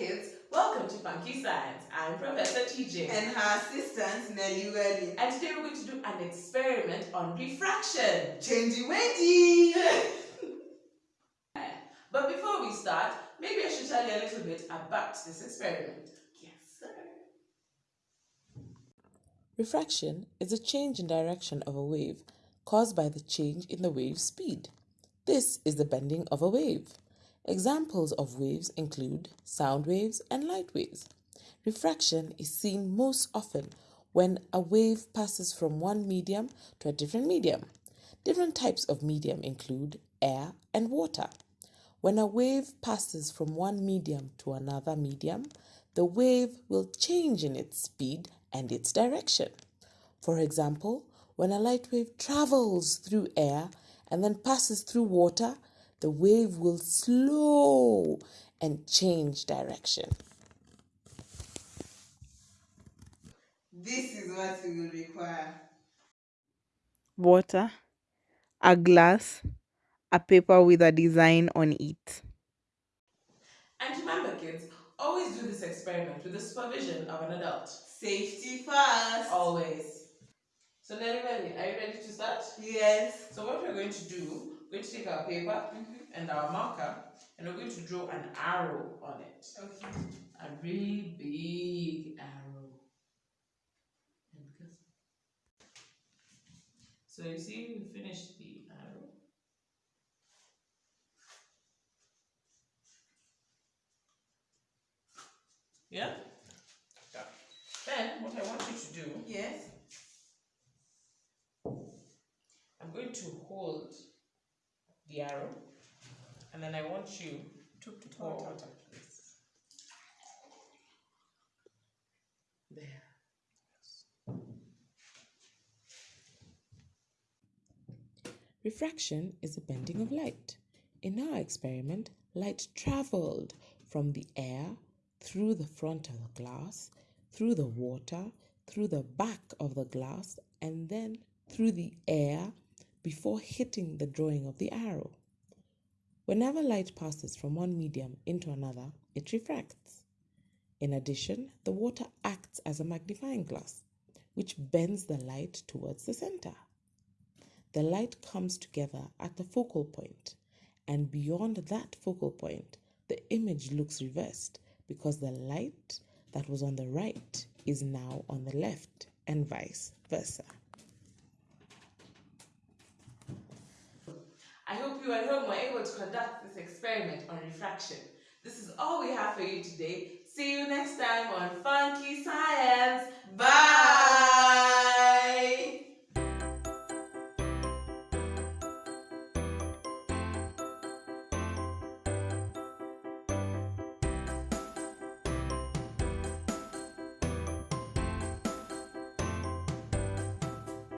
to Funky Science. I'm Professor TJ. And her assistant, Nelly Welly. And today we're going to do an experiment on refraction. Changey wendy! but before we start, maybe I should tell you a little bit about this experiment. Yes, sir. Refraction is a change in direction of a wave caused by the change in the wave's speed. This is the bending of a wave. Examples of waves include sound waves and light waves. Refraction is seen most often when a wave passes from one medium to a different medium. Different types of medium include air and water. When a wave passes from one medium to another medium, the wave will change in its speed and its direction. For example, when a light wave travels through air and then passes through water, the wave will slow and change direction. This is what we will require. Water, a glass, a paper with a design on it. And remember kids, always do this experiment with the supervision of an adult. Safety first. Always. So Nelly Melly, are you ready to start? Yes. So what we're going to do, we're going to take our paper mm-hmm. and our marker and we're going to draw an arrow on it. Okay. A really big arrow. And because so you see we finished the arrow. Yeah? Yeah. Then what I want you to do Yes. I'm going to hold the arrow and then I want you to pour water. water, please. There. Refraction is the bending of light. In our experiment, light traveled from the air through the front of the glass, through the water, through the back of the glass, and then through the air before hitting the drawing of the arrow. Whenever light passes from one medium into another, it refracts. In addition, the water acts as a magnifying glass, which bends the light towards the center. The light comes together at the focal point, and beyond that focal point, the image looks reversed because the light that was on the right is now on the left, and vice versa. I hope you at home were able to conduct this experiment on refraction. This is all we have for you today. See you next time on.